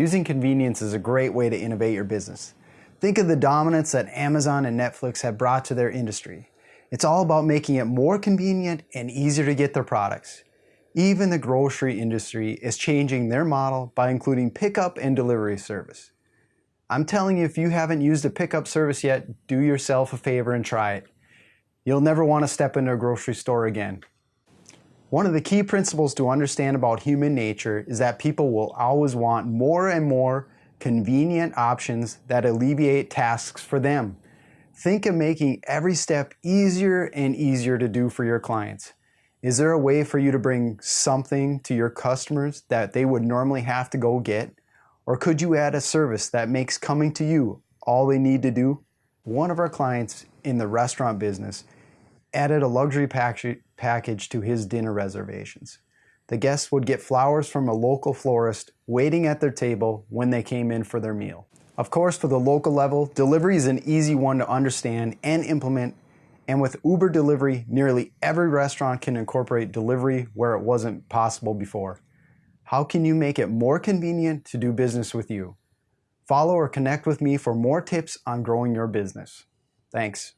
Using convenience is a great way to innovate your business. Think of the dominance that Amazon and Netflix have brought to their industry. It's all about making it more convenient and easier to get their products. Even the grocery industry is changing their model by including pickup and delivery service. I'm telling you, if you haven't used a pickup service yet, do yourself a favor and try it. You'll never want to step into a grocery store again. One of the key principles to understand about human nature is that people will always want more and more convenient options that alleviate tasks for them. Think of making every step easier and easier to do for your clients. Is there a way for you to bring something to your customers that they would normally have to go get? Or could you add a service that makes coming to you all they need to do? One of our clients in the restaurant business added a luxury package to his dinner reservations. The guests would get flowers from a local florist waiting at their table when they came in for their meal. Of course, for the local level, delivery is an easy one to understand and implement, and with Uber delivery, nearly every restaurant can incorporate delivery where it wasn't possible before. How can you make it more convenient to do business with you? Follow or connect with me for more tips on growing your business. Thanks.